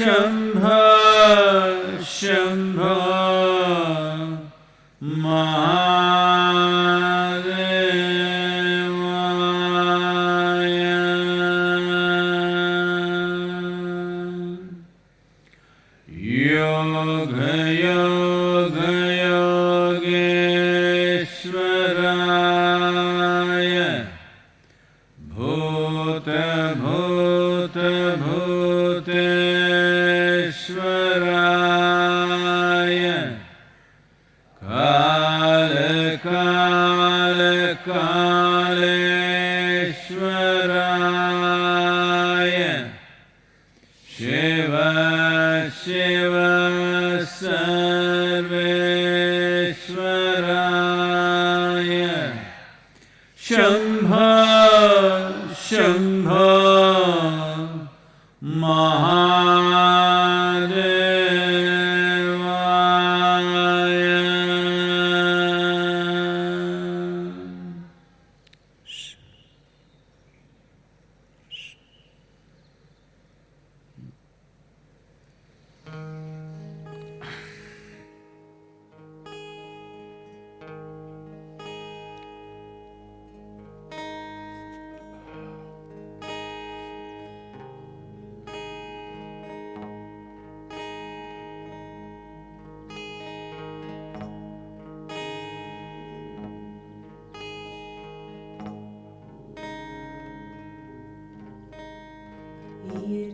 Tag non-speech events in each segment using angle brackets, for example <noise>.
Shambho, Shambho.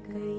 cerca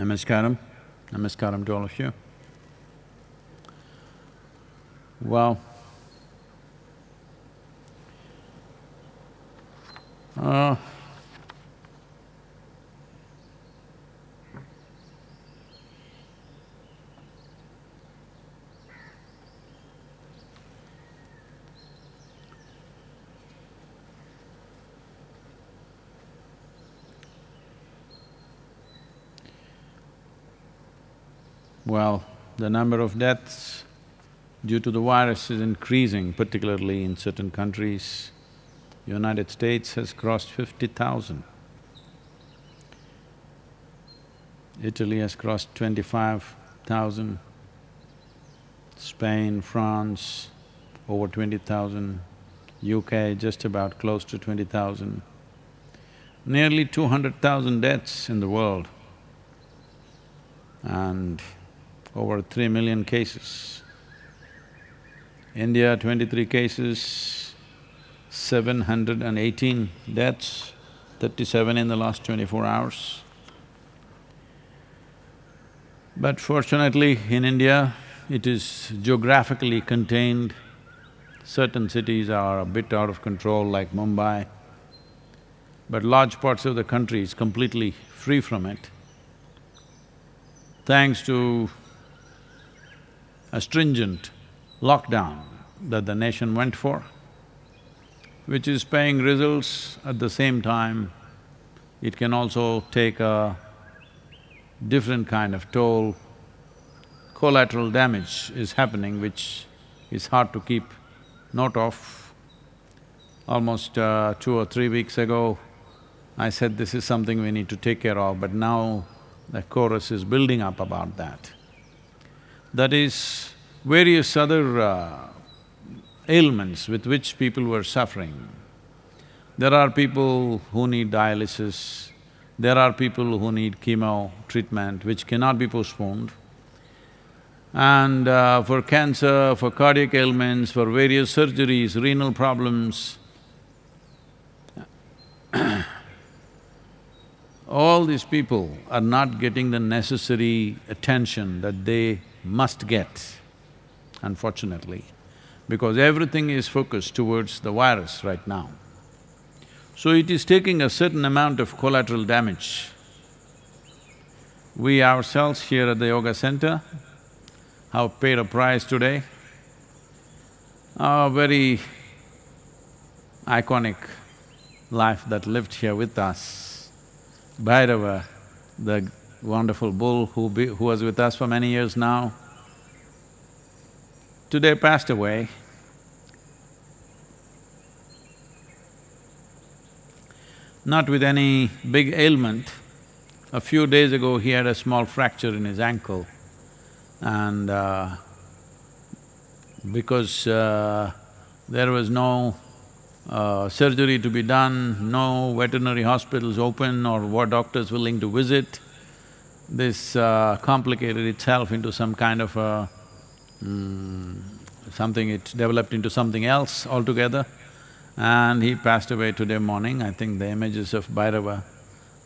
Namaskaram, namaskaram to all of you. Well, Well, the number of deaths due to the virus is increasing, particularly in certain countries. United States has crossed fifty thousand. Italy has crossed twenty-five thousand. Spain, France, over twenty thousand. UK just about close to twenty thousand. Nearly two hundred thousand deaths in the world and over three million cases. India, twenty-three cases, seven hundred and eighteen deaths, thirty-seven in the last twenty-four hours. But fortunately, in India, it is geographically contained. Certain cities are a bit out of control like Mumbai, but large parts of the country is completely free from it. Thanks to a stringent lockdown that the nation went for, which is paying results at the same time, it can also take a different kind of toll. Collateral damage is happening which is hard to keep note of. Almost uh, two or three weeks ago, I said this is something we need to take care of, but now the chorus is building up about that. That is various other uh, ailments with which people were suffering. There are people who need dialysis, there are people who need chemo treatment which cannot be postponed. And uh, for cancer, for cardiac ailments, for various surgeries, renal problems, <coughs> all these people are not getting the necessary attention that they must get, unfortunately, because everything is focused towards the virus right now. So it is taking a certain amount of collateral damage. We ourselves here at the yoga center have paid a price today. A very iconic life that lived here with us Bhairava, the wonderful bull who, be, who was with us for many years now, today passed away. Not with any big ailment. A few days ago, he had a small fracture in his ankle and uh, because uh, there was no uh, surgery to be done, no veterinary hospitals open or what doctors willing to visit. This uh, complicated itself into some kind of a… Mm, something, it developed into something else altogether. And he passed away today morning. I think the images of Bhairava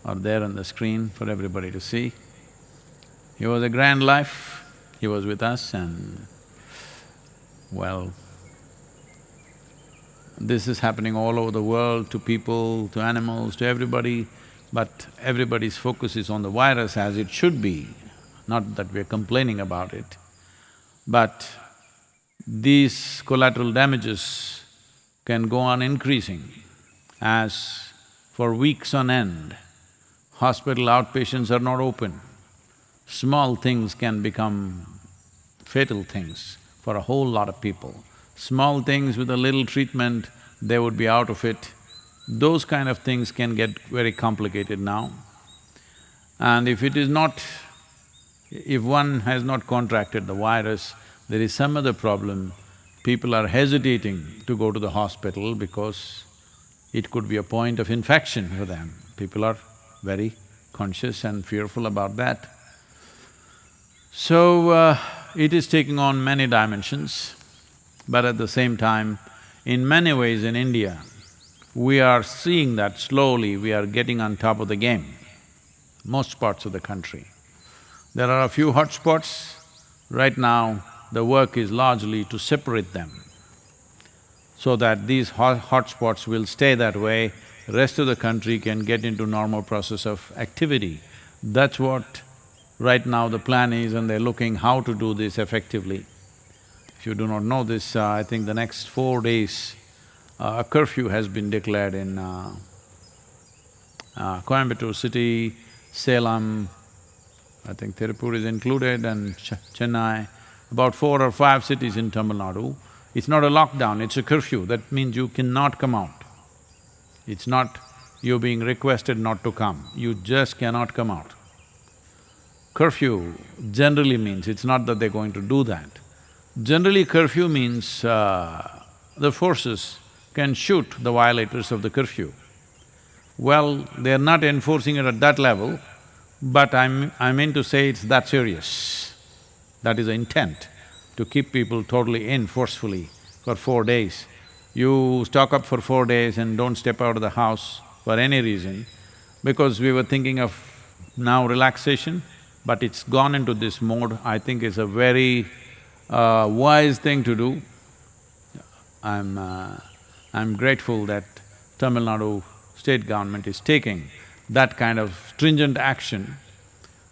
are there on the screen for everybody to see. He was a grand life, he was with us and well, this is happening all over the world to people, to animals, to everybody, but everybody's focus is on the virus as it should be, not that we're complaining about it. But these collateral damages can go on increasing as for weeks on end, hospital outpatients are not open. Small things can become fatal things for a whole lot of people small things with a little treatment, they would be out of it. Those kind of things can get very complicated now. And if it is not… if one has not contracted the virus, there is some other problem, people are hesitating to go to the hospital because it could be a point of infection for them. People are very conscious and fearful about that. So, uh, it is taking on many dimensions. But at the same time, in many ways in India, we are seeing that slowly we are getting on top of the game, most parts of the country. There are a few hotspots. Right now, the work is largely to separate them so that these hot hotspots will stay that way, rest of the country can get into normal process of activity. That's what right now the plan is and they're looking how to do this effectively. If you do not know this, uh, I think the next four days, uh, a curfew has been declared in uh, uh, Coimbatore city, Salem, I think Tirupur is included and Ch Chennai, about four or five cities in Tamil Nadu. It's not a lockdown, it's a curfew, that means you cannot come out. It's not you being requested not to come, you just cannot come out. Curfew generally means, it's not that they're going to do that. Generally curfew means uh, the forces can shoot the violators of the curfew. Well, they're not enforcing it at that level, but I'm… I mean to say it's that serious. That is the intent, to keep people totally in forcefully for four days. You stock up for four days and don't step out of the house for any reason, because we were thinking of now relaxation, but it's gone into this mode, I think is a very uh, wise thing to do. I'm… Uh, I'm grateful that Tamil Nadu state government is taking that kind of stringent action.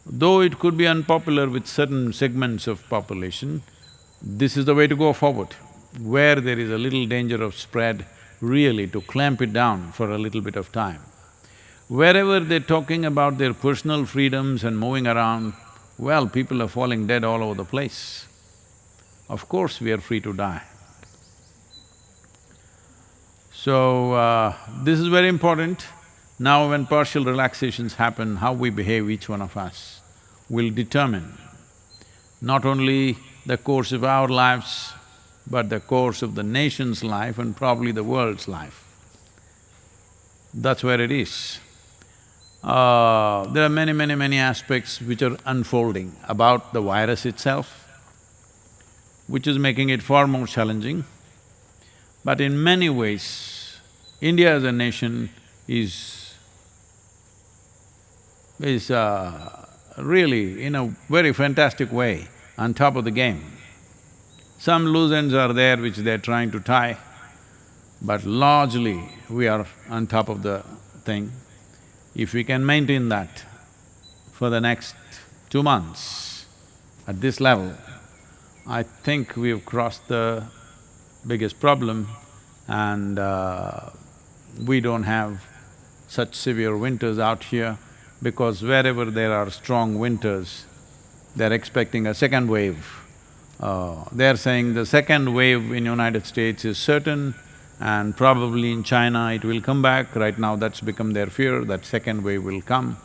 Though it could be unpopular with certain segments of population, this is the way to go forward. Where there is a little danger of spread, really to clamp it down for a little bit of time. Wherever they're talking about their personal freedoms and moving around, well, people are falling dead all over the place. Of course we are free to die. So, uh, this is very important. Now when partial relaxations happen, how we behave, each one of us, will determine not only the course of our lives, but the course of the nation's life and probably the world's life. That's where it is. Uh, there are many, many, many aspects which are unfolding about the virus itself, which is making it far more challenging. But in many ways, India as a nation is… is uh, really, in a very fantastic way, on top of the game. Some loose ends are there which they're trying to tie, but largely we are on top of the thing. If we can maintain that for the next two months at this level, I think we've crossed the biggest problem and uh, we don't have such severe winters out here because wherever there are strong winters, they're expecting a second wave. Uh, they're saying the second wave in United States is certain and probably in China it will come back, right now that's become their fear, that second wave will come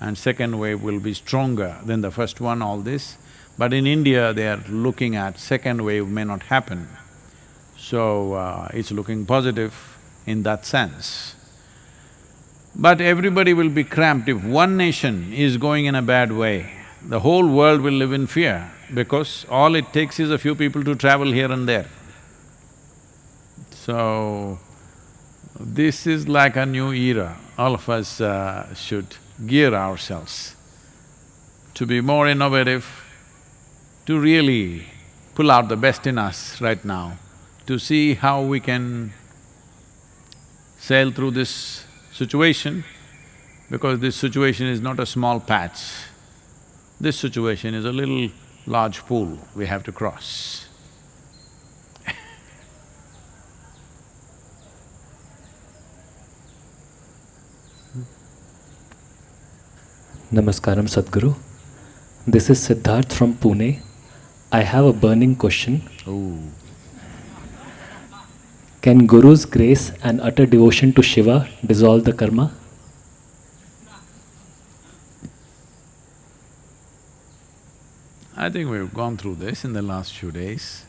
and second wave will be stronger than the first one, all this. But in India, they are looking at second wave may not happen. So, uh, it's looking positive in that sense. But everybody will be cramped if one nation is going in a bad way, the whole world will live in fear because all it takes is a few people to travel here and there. So, this is like a new era. All of us uh, should gear ourselves to be more innovative, to really pull out the best in us right now, to see how we can sail through this situation, because this situation is not a small patch. This situation is a little large pool we have to cross. Namaskaram Sadhguru. This is Siddharth from Pune. I have a burning question. Ooh. Can Guru's grace and utter devotion to Shiva dissolve the karma? I think we've gone through this in the last few days.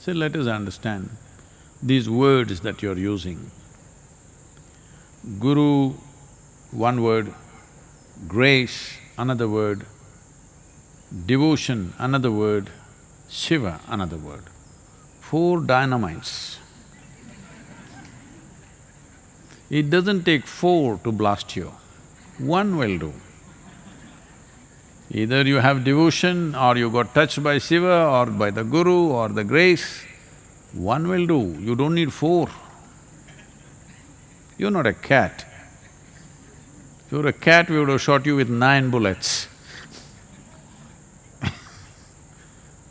So let us understand these words that you're using. Guru, one word, grace, another word, devotion, another word, Shiva, another word. Four dynamites. It doesn't take four to blast you, one will do. Either you have devotion or you got touched by Shiva or by the Guru or the grace, one will do, you don't need four. You're not a cat. If you were a cat, we would have shot you with nine bullets.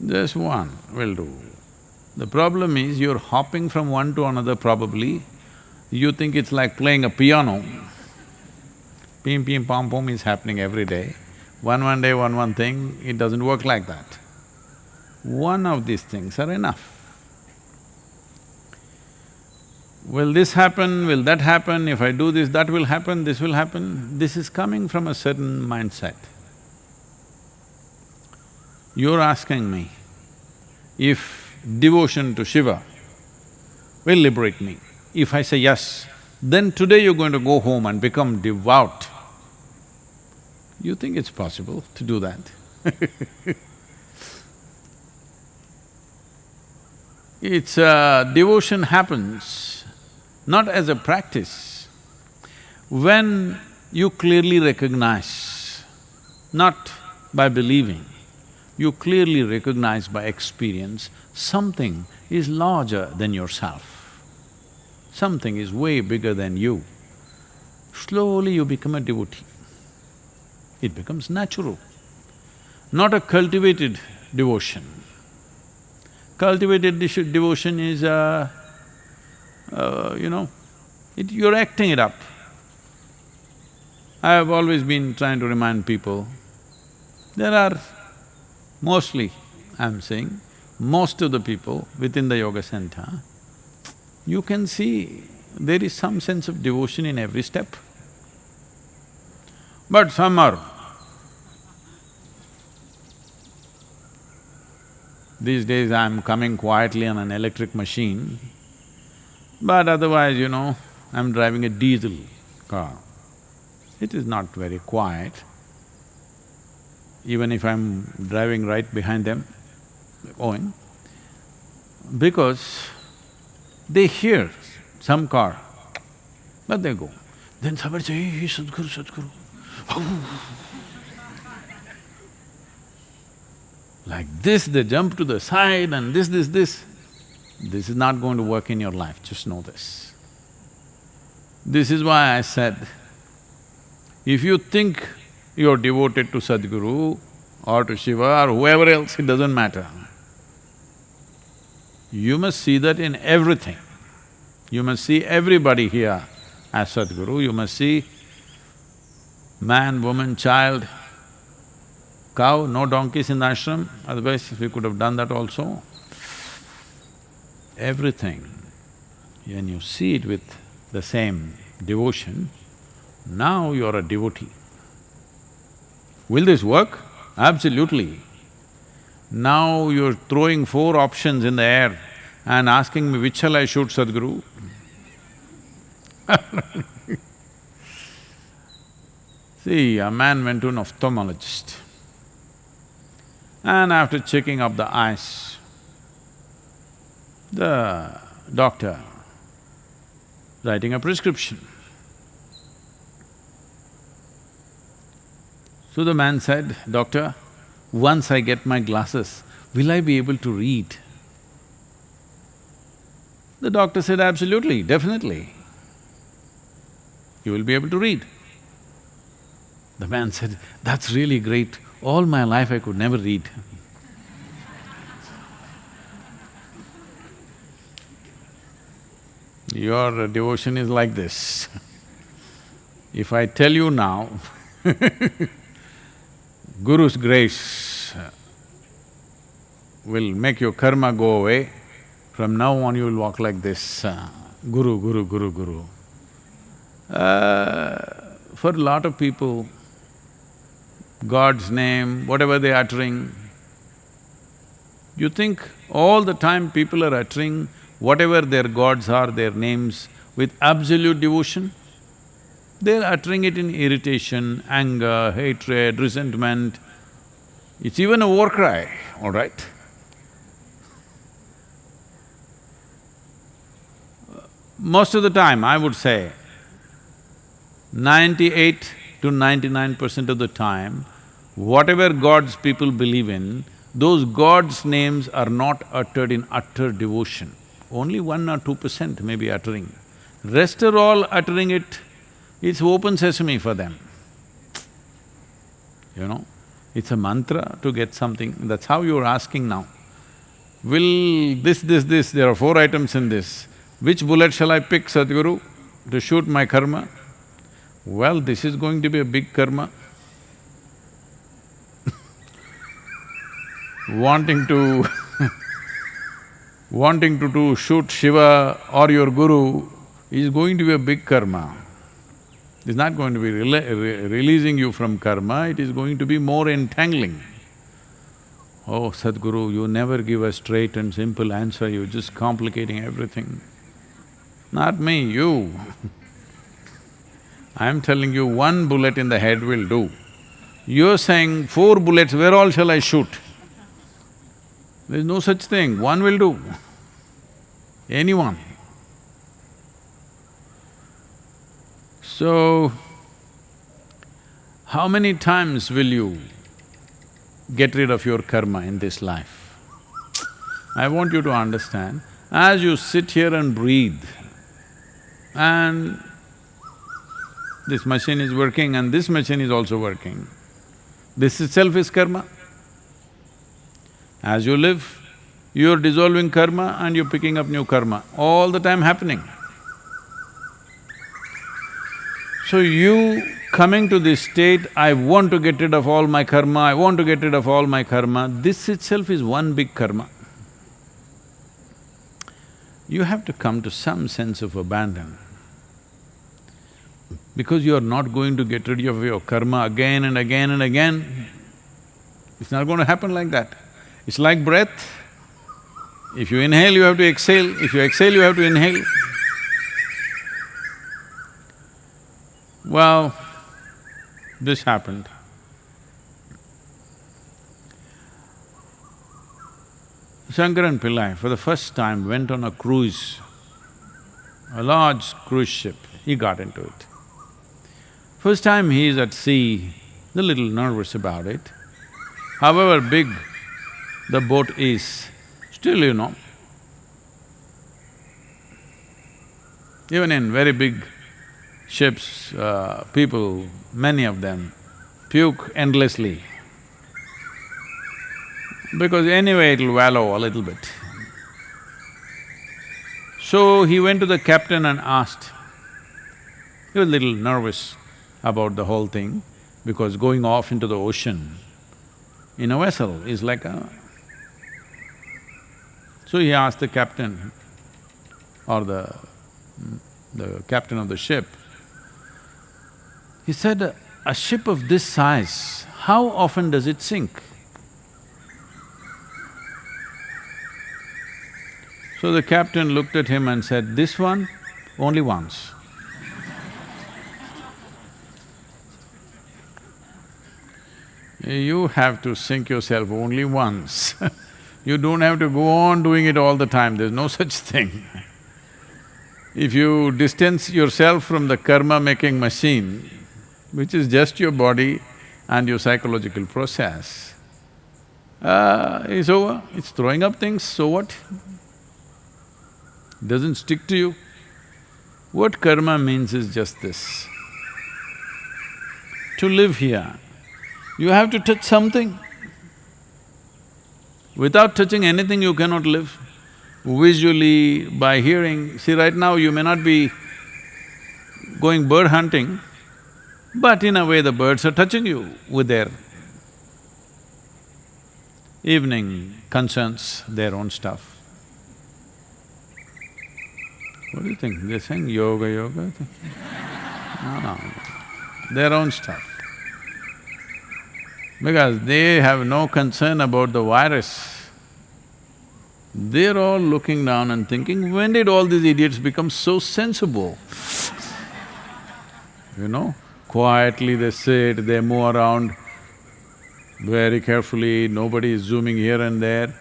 Just one will do. The problem is you're hopping from one to another probably, you think it's like playing a piano. Pim pim pom pom is happening every day. One one day, one one thing, it doesn't work like that. One of these things are enough. Will this happen, will that happen, if I do this, that will happen, this will happen, this is coming from a certain mindset. You're asking me if devotion to Shiva will liberate me. If I say yes, then today you're going to go home and become devout. You think it's possible to do that? <laughs> It's… Uh, devotion happens not as a practice. When you clearly recognize, not by believing, you clearly recognize by experience, something is larger than yourself. Something is way bigger than you. Slowly you become a devotee. It becomes natural, not a cultivated devotion. Cultivated de- devotion is, uh, uh, you know, it, you're acting it up. I have always been trying to remind people, there are mostly, I'm saying, most of the people within the yoga center, you can see there is some sense of devotion in every step. But some are These days I'm coming quietly on an electric machine, but otherwise, you know, I'm driving a diesel car. It is not very quiet. Even if I'm driving right behind them, going, because they hear some car, but they go. Then somebody say, hey, Sadhguru, Sadhguru. <laughs> Like this, they jump to the side and this, this, this. This is not going to work in your life, just know this. This is why I said, if you think you're devoted to Sadhguru or to Shiva or whoever else, it doesn't matter. You must see that in everything. You must see everybody here as Sadhguru, you must see man, woman, child, cow, no donkeys in the ashram, otherwise we could have done that also. Everything, when you see it with the same devotion, now you're a devotee. Will this work? Absolutely. Now you're throwing four options in the air and asking me which shall I shoot, Sadhguru? <laughs> See, a man went to an ophthalmologist and after checking up the eyes, the doctor writing a prescription. So the man said, Doctor, once I get my glasses, will I be able to read? The doctor said, absolutely, definitely. You will be able to read. The man said, that's really great. All my life I could never read. Your devotion is like this. If I tell you now, <laughs> Guru's grace will make your karma go away, from now on you will walk like this, uh, Guru, Guru, Guru, Guru. Uh, for a lot of people, God's name, whatever they're uttering. You think all the time people are uttering whatever their gods are, their names, with absolute devotion? They're uttering it in irritation, anger, hatred, resentment. It's even a war cry, all right? Most of the time, I would say, Ninety-eight to ninety-nine percent of the time, whatever gods people believe in, those gods' names are not uttered in utter devotion. Only one or two percent may be uttering. Rest are all uttering it, it's open sesame for them. You know, it's a mantra to get something, that's how you're asking now. Will this, this, this, there are four items in this. Which bullet shall I pick, Sadhguru, to shoot my karma? Well, this is going to be a big karma. <laughs> wanting to <laughs> wanting to do shoot Shiva or your guru is going to be a big karma. It's not going to be re releasing you from karma, it is going to be more entangling. Oh, Sadhguru, you never give a straight and simple answer, you're just complicating everything. Not me, you. <laughs> I'm telling you, one bullet in the head will do. You're saying, four bullets, where all shall I shoot? There's no such thing, one will do. <laughs> Anyone. So, how many times will you get rid of your karma in this life? I want you to understand, as you sit here and breathe, and this machine is working and this machine is also working, this itself is karma. As you live, you're dissolving karma and you're picking up new karma, all the time happening. So you coming to this state, I want to get rid of all my karma, I want to get rid of all my karma, this itself is one big karma. You have to come to some sense of abandon. Because you are not going to get rid of your karma again and again and again, it's not going to happen like that. It's like breath. If you inhale, you have to exhale, if you exhale, you have to inhale. Well, this happened. Shankaran Pillai for the first time went on a cruise, a large cruise ship, he got into it. First time he is at sea, a little nervous about it. However big the boat is, still you know, even in very big ships, uh, people, many of them, puke endlessly because anyway it'll wallow a little bit. So he went to the captain and asked. He was a little nervous about the whole thing because going off into the ocean in a vessel is like a… So he asked the captain or the… the captain of the ship, he said, a ship of this size, how often does it sink? So the captain looked at him and said, this one, only once. You have to sink yourself only once <laughs> You don't have to go on doing it all the time, there's no <laughs> such thing. If you distance yourself from the karma-making machine, which is just your body and your psychological process, uh, it's over, it's throwing up things, so what? Doesn't stick to you. What karma means is just this. To live here, you have to touch something. Without touching anything, you cannot live. Visually, by hearing, see right now you may not be going bird hunting, but in a way the birds are touching you with their evening concerns, their own stuff. What do you think? They're saying yoga, yoga? No, no, their own stuff because they have no concern about the virus. They're all looking down and thinking, when did all these idiots become so sensible? you know, quietly they sit, they move around very carefully, nobody is zooming here and there.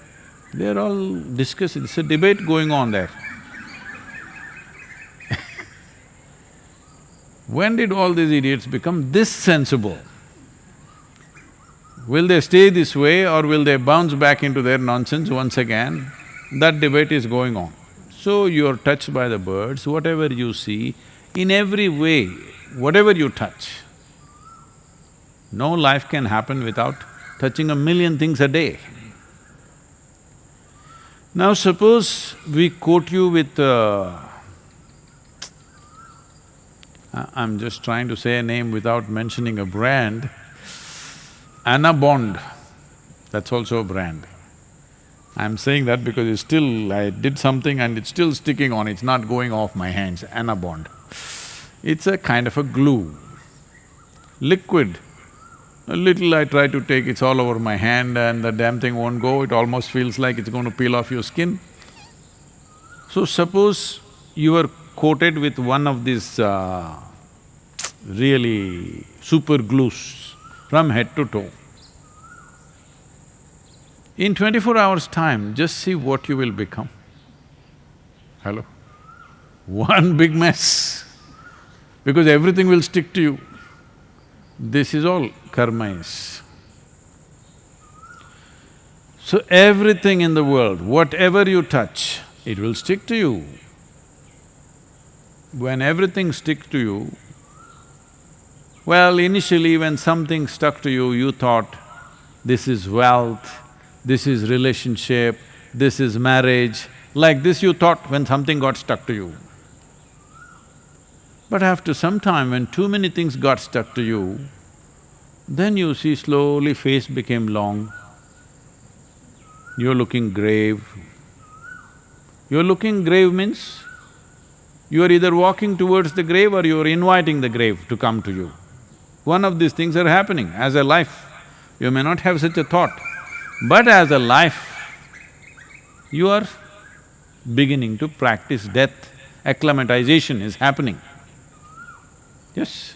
They're all discussing, it's a debate going on there. <laughs> When did all these idiots become this sensible? Will they stay this way or will they bounce back into their nonsense once again? That debate is going on. So you're touched by the birds, whatever you see, in every way, whatever you touch. No life can happen without touching a million things a day. Now suppose we quote you with uh, I'm just trying to say a name without mentioning a brand. Anabond, that's also a brand. I'm saying that because it's still… I did something and it's still sticking on, it's not going off my hands, Anabond. It's a kind of a glue, liquid. A little I try to take, it's all over my hand and the damn thing won't go, it almost feels like it's going to peel off your skin. So suppose you were coated with one of these uh, really super glues from head to toe. In twenty-four hours' time, just see what you will become. Hello? <laughs> One big mess, because everything will stick to you. This is all karma is. So everything in the world, whatever you touch, it will stick to you. When everything sticks to you, well, initially when something stuck to you, you thought, this is wealth, this is relationship, this is marriage, like this you thought when something got stuck to you. But after some time, when too many things got stuck to you, then you see slowly face became long, you're looking grave. You're looking grave means you are either walking towards the grave or you're inviting the grave to come to you. One of these things are happening as a life. You may not have such a thought, but as a life, you are beginning to practice death. Acclimatization is happening. Yes,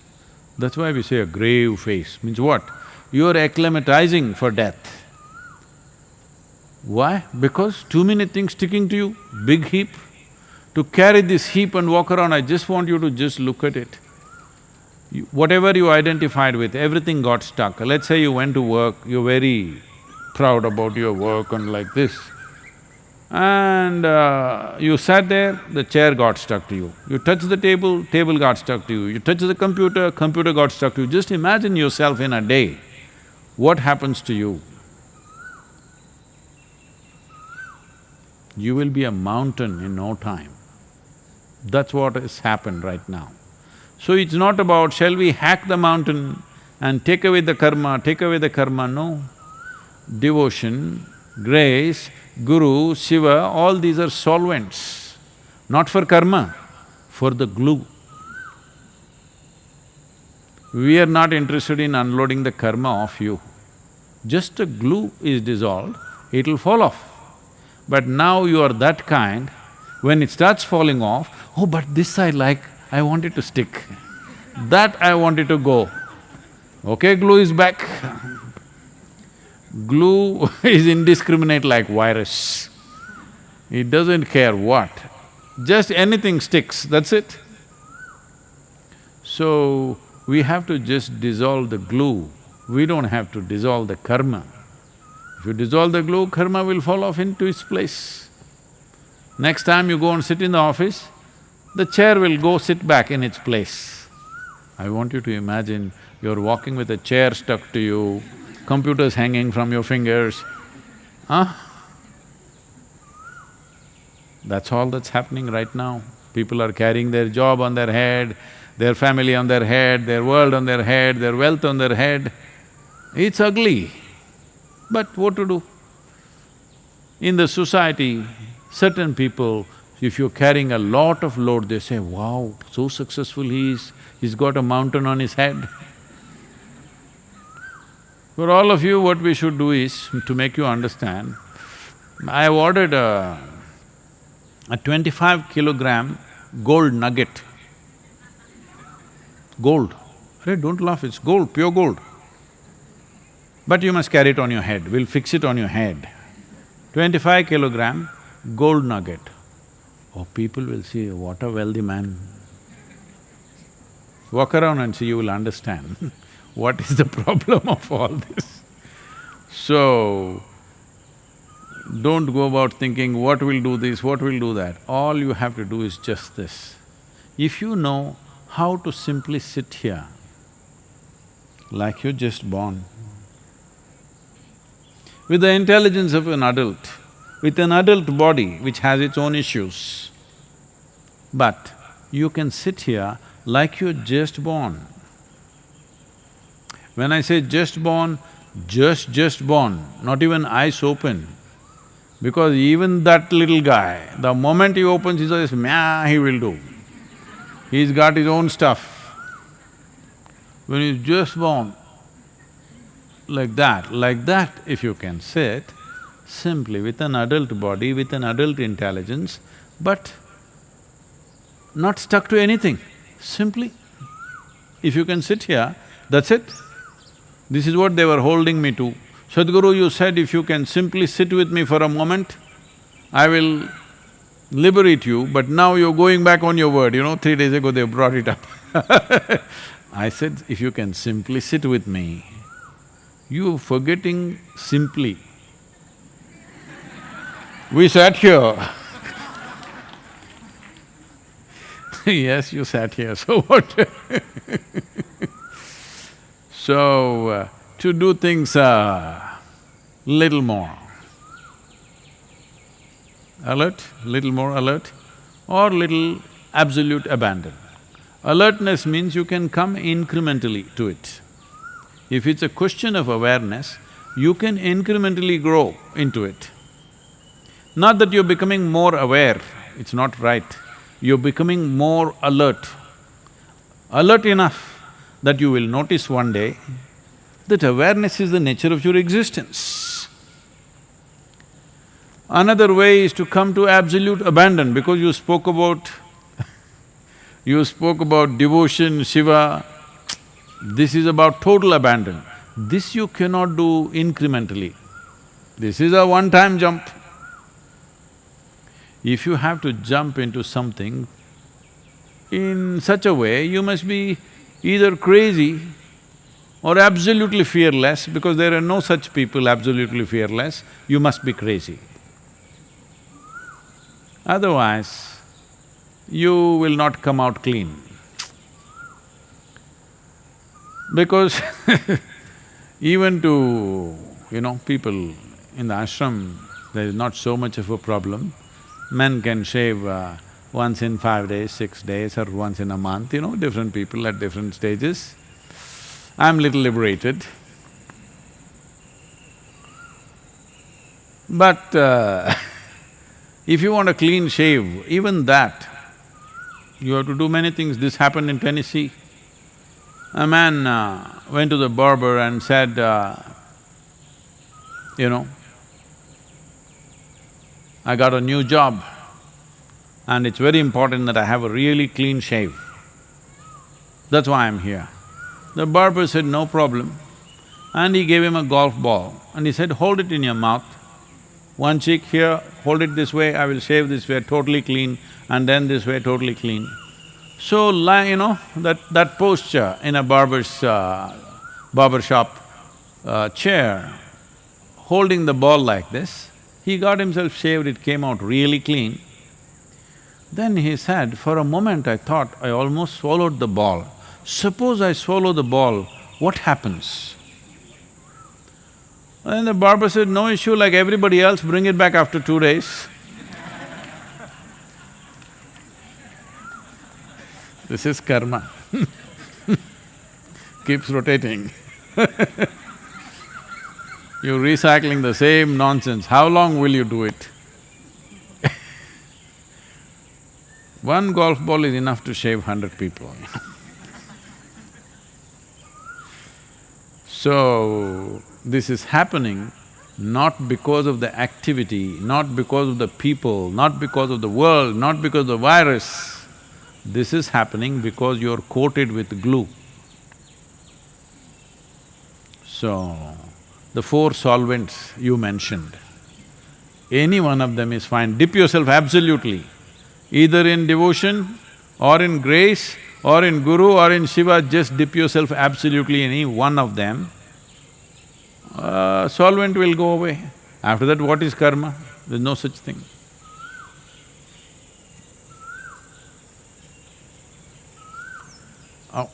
that's why we say a grave face, means what? You are acclimatizing for death. Why? Because too many things sticking to you, big heap. To carry this heap and walk around, I just want you to just look at it. You- whatever you identified with, everything got stuck. Let's say you went to work, you're very proud about your work and like this. And uh, you sat there, the chair got stuck to you. You touched the table, table got stuck to you. You touched the computer, computer got stuck to you. Just imagine yourself in a day, what happens to you? You will be a mountain in no time. That's what has happened right now. So it's not about, shall we hack the mountain and take away the karma, take away the karma, no. Devotion, grace, guru, Shiva, all these are solvents, not for karma, for the glue. We are not interested in unloading the karma off you. Just the glue is dissolved, it'll fall off. But now you are that kind, when it starts falling off, oh, but this I like, I want it to stick. That I want it to go. Okay, glue is back. Glue <laughs> is indiscriminate like virus. It doesn't care what, just anything sticks, that's it. So, we have to just dissolve the glue, we don't have to dissolve the karma. If you dissolve the glue, karma will fall off into its place. Next time you go and sit in the office, the chair will go sit back in its place. I want you to imagine you're walking with a chair stuck to you, computers hanging from your fingers, huh? That's all that's happening right now. People are carrying their job on their head, their family on their head, their world on their head, their wealth on their head. It's ugly, but what to do? In the society, certain people, if you're carrying a lot of load, they say, wow, so successful he is, he's got a mountain on his head. For all of you, what we should do is, to make you understand, I have ordered a, a twenty-five kilogram gold nugget. Gold. Hey, don't laugh, it's gold, pure gold. But you must carry it on your head, we'll fix it on your head. Twenty-five kilogram gold nugget. Oh, people will see, what a wealthy man. Walk around and see, you will understand <laughs> what is the <laughs> problem of all this. So, don't go about thinking, what will do this, what will do that. All you have to do is just this. If you know how to simply sit here, like you're just born, with the intelligence of an adult, with an adult body which has its own issues, but you can sit here like you're just born. When I say just born, just just born, not even eyes open. Because even that little guy, the moment he opens his eyes, meow, he will do. He's got his own stuff. When he's just born, like that, like that if you can sit, simply with an adult body, with an adult intelligence, but not stuck to anything, simply. If you can sit here, that's it. This is what they were holding me to. Sadhguru, you said if you can simply sit with me for a moment, I will liberate you, but now you're going back on your word, you know, three days ago they brought it up. <laughs> I said, if you can simply sit with me, you're forgetting simply. We sat here. <laughs> Yes, you sat here, <laughs> so what So, uh, to do things uh, little more alert, little more alert, or little absolute abandon. Alertness means you can come incrementally to it. If it's a question of awareness, you can incrementally grow into it. Not that you're becoming more aware, it's not right. You're becoming more alert. Alert enough that you will notice one day that awareness is the nature of your existence. Another way is to come to absolute abandon because you spoke about <laughs> you spoke about devotion, Shiva, this is about total abandon. This you cannot do incrementally. This is a one-time jump. If you have to jump into something in such a way, you must be either crazy or absolutely fearless, because there are no such people absolutely fearless, you must be crazy. Otherwise, you will not come out clean. Because <laughs> even to, you know, people in the ashram, there is not so much of a problem. Men can shave uh, once in five days, six days or once in a month, you know, different people at different stages. I'm little liberated. But uh, <laughs> if you want a clean shave, even that, you have to do many things. This happened in Tennessee. A man uh, went to the barber and said, uh, you know, I got a new job and it's very important that I have a really clean shave. That's why I'm here. The barber said, no problem. And he gave him a golf ball and he said, hold it in your mouth. One cheek here, hold it this way, I will shave this way, totally clean, and then this way, totally clean. So, you know, that… that posture in a barber's… Uh, barber shop uh, chair, holding the ball like this, he got himself shaved, it came out really clean. Then he said, for a moment I thought I almost swallowed the ball. Suppose I swallow the ball, what happens? And the barber said, no issue, like everybody else, bring it back after two days. <laughs> This is karma <laughs> keeps rotating <laughs> You're recycling the same nonsense, how long will you do it? One golf ball is enough to shave hundred people. So, this is happening not because of the activity, not because of the people, not because of the world, not because of the virus, this is happening because you're coated with glue. So, the four solvents you mentioned, any one of them is fine, dip yourself absolutely, either in devotion or in grace or in Guru or in Shiva, just dip yourself absolutely in any one of them, uh, solvent will go away. After that, what is karma? There's no such thing. Oh.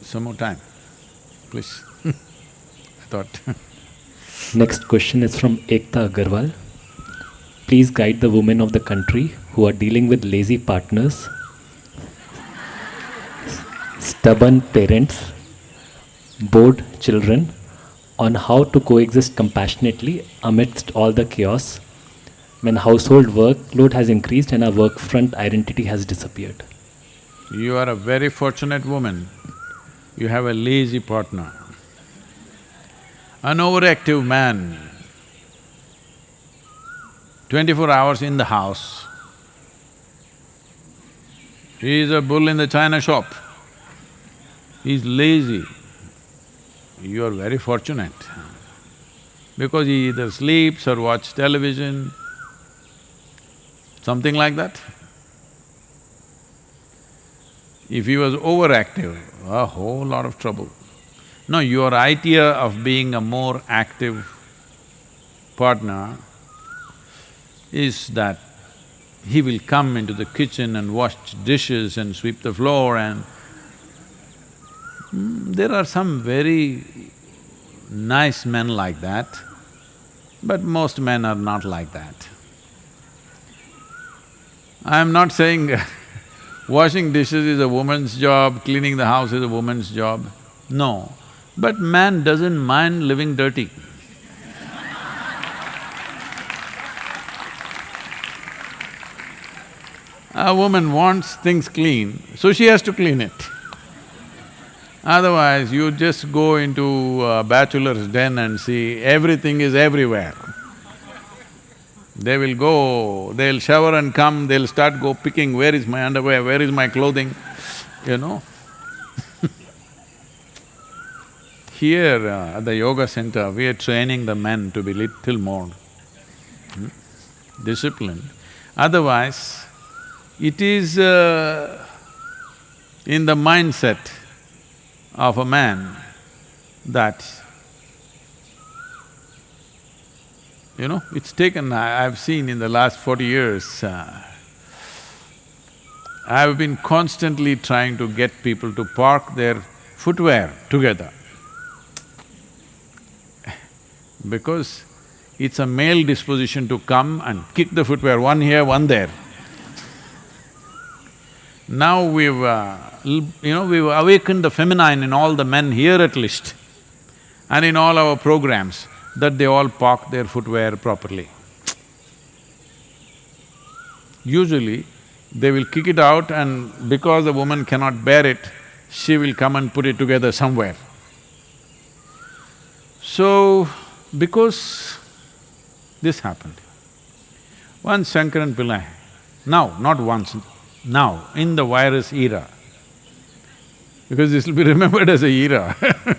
Some more time, please. <laughs> I thought <laughs> Next question is from Ekta Agarwal. Please guide the women of the country who are dealing with lazy partners, stubborn parents, bored children on how to coexist compassionately amidst all the chaos when household workload has increased and our work front identity has disappeared. you are a very fortunate woman. You have a lazy partner. An overactive man, twenty-four hours in the house, he is a bull in the china shop. He's lazy. You are very fortunate because he either sleeps or watch television, something like that. If he was overactive, a whole lot of trouble. No, your idea of being a more active partner is that he will come into the kitchen and wash dishes and sweep the floor and… Mm, there are some very nice men like that, but most men are not like that. I'm not saying <laughs> washing dishes is a woman's job, cleaning the house is a woman's job. No, but man doesn't mind living dirty. A woman wants things clean, so she has to clean it. Otherwise, you just go into a bachelor's den and see everything is everywhere. They will go, they'll shower and come, they'll start go picking, where is my underwear, where is my clothing, you know. <laughs> Here uh, at the yoga center, we are training the men to be little more hmm, disciplined. Otherwise, it is uh, in the mindset of a man that, you know, it's taken… I, I've seen in the last forty years, uh, I've been constantly trying to get people to park their footwear together. Because it's a male disposition to come and kick the footwear, one here, one there. Now we've, uh, you know, we've awakened the feminine in all the men here at least and in all our programs, that they all park their footwear properly. Usually, they will kick it out and because the woman cannot bear it, she will come and put it together somewhere. So, because this happened, once Shankaran Pillai, now, not once, now, in the virus era, because this will be <laughs> remembered as a era <laughs>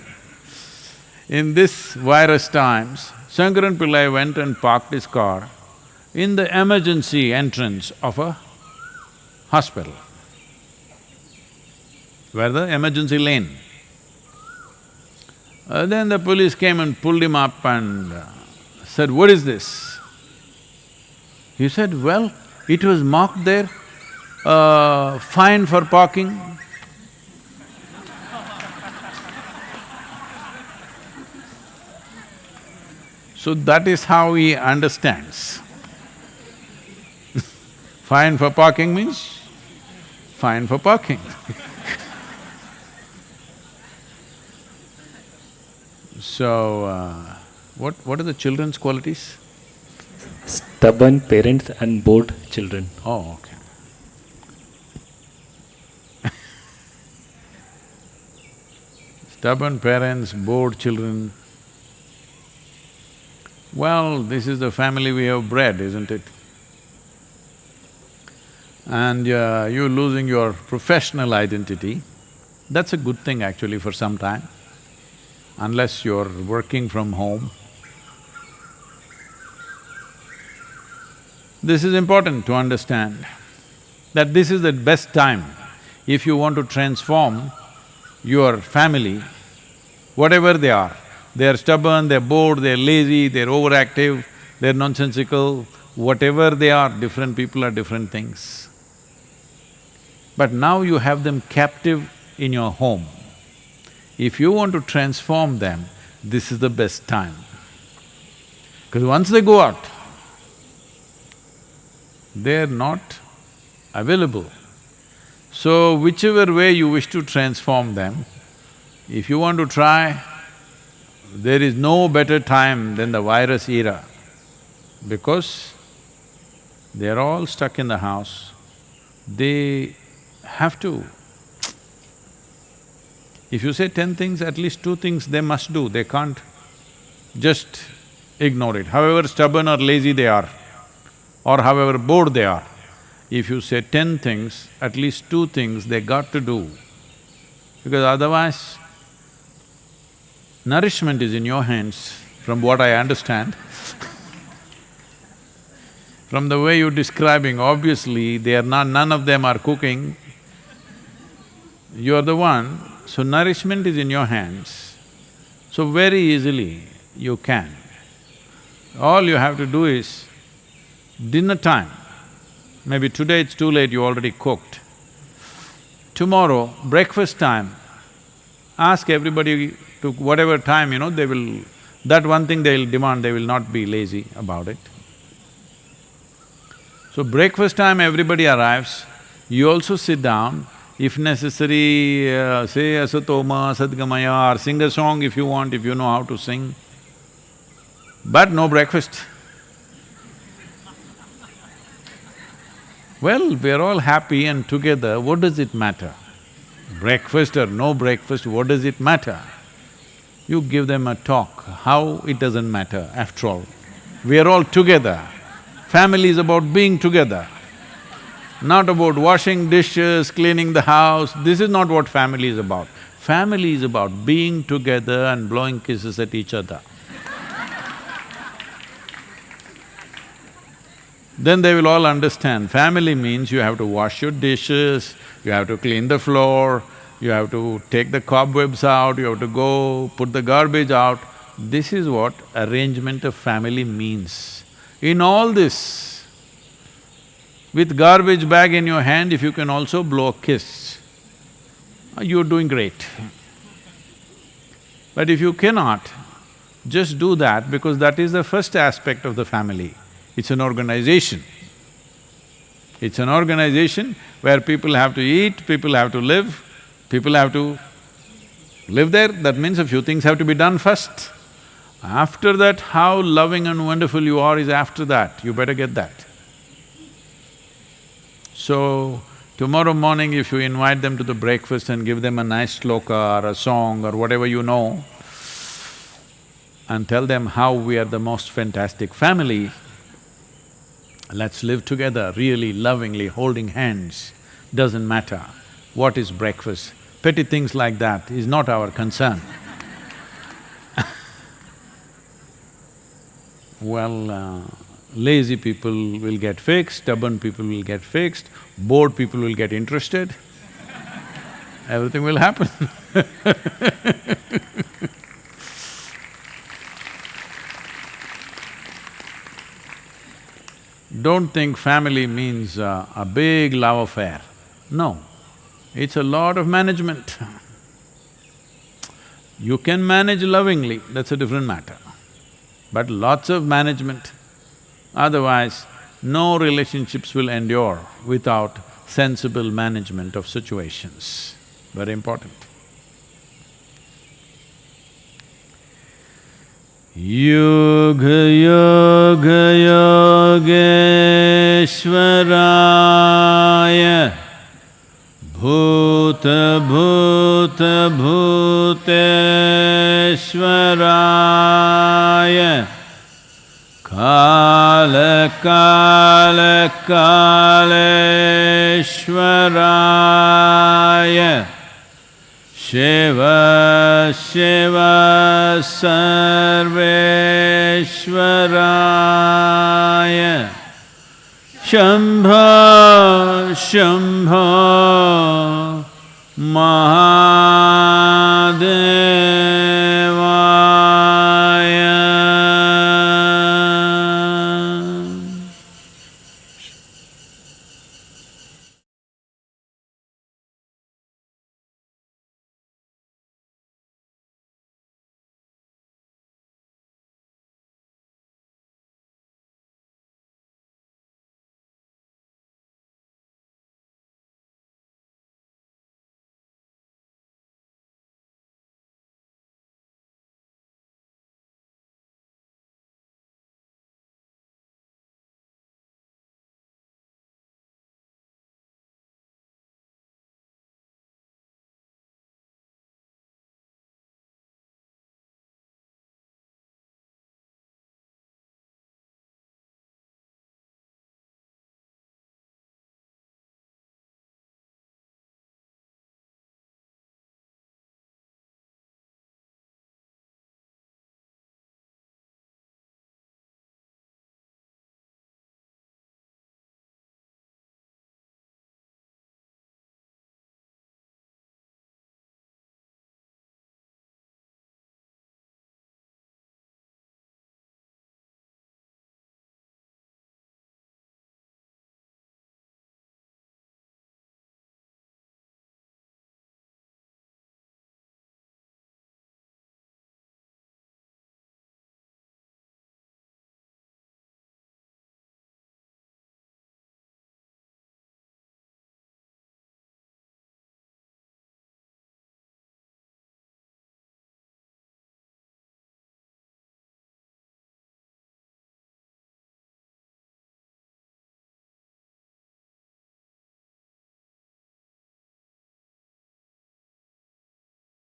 in this virus times, Shankaran Pillai went and parked his car in the emergency entrance of a hospital, where the emergency lane. Uh, then the police came and pulled him up and uh, said, what is this? He said, well, it was marked there, uh, fine for parking. So that is how he understands. <laughs> fine for parking means fine for parking <laughs> So, uh, what… what are the children's qualities? Stubborn parents and bored children. Oh, okay. Stubborn parents, bored children. Well, this is the family we have bred, isn't it? And uh, you losing your professional identity, that's a good thing actually for some time, unless you're working from home. This is important to understand. that this is the best time if you want to transform your family, whatever they are. They're stubborn, they're bored, they're lazy, they're overactive, they're nonsensical, whatever they are, different people are different things. But now you have them captive in your home. If you want to transform them, this is the best time. Because once they go out, they're not available. So whichever way you wish to transform them, if you want to try, there is no better time than the virus era because they're all stuck in the house. They have to. If you say ten things, at least two things they must do, they can't just ignore it, however stubborn or lazy they are, or however bored they are. If you say ten things, at least two things they got to do, because otherwise, nourishment is in your hands, from what I understand. From the way you're describing, obviously they are not… none of them are cooking. You're the one, so nourishment is in your hands. So very easily you can. All you have to do is, dinner time, maybe today it's too late, you already cooked. Tomorrow, breakfast time, ask everybody to whatever time, you know, they will… that one thing they'll demand, they will not be lazy about it. So breakfast time everybody arrives, you also sit down, if necessary, uh, say asatoma, sadgamaya or sing a song if you want, if you know how to sing, but no breakfast. <laughs> Well, we're all happy and together, what does it matter? Breakfast or no breakfast, what does it matter? You give them a talk, how it doesn't matter after all. We are all together. Family is about being together, not about washing dishes, cleaning the house. This is not what family is about. Family is about being together and blowing kisses at each other. Then they will all understand, family means you have to wash your dishes, you have to clean the floor, you have to take the cobwebs out, you have to go put the garbage out. This is what arrangement of family means. In all this, with garbage bag in your hand, if you can also blow a kiss, uh, you're doing great. But if you cannot, just do that because that is the first aspect of the family. It's an organization. It's an organization where people have to eat, people have to live, people have to live there, that means a few things have to be done first. After that, how loving and wonderful you are is after that, you better get that. So, tomorrow morning if you invite them to the breakfast and give them a nice sloka or a song or whatever you know, and tell them how we are the most fantastic family, let's live together really lovingly, holding hands, doesn't matter what is breakfast. Petty things like that is not our concern. <laughs> well, uh, lazy people will get fixed, stubborn people will get fixed, bored people will get interested, <laughs> everything will happen <laughs> Don't think family means uh, a big love affair. No, it's a lot of management. You can manage lovingly, that's a different matter. But lots of management, otherwise no relationships will endure without sensible management of situations. Very important. योगयोगयोगेश्वराय भूत भूत भूत श्वराय कालकालकालश्वराय शेव शे शम्भ शम्भ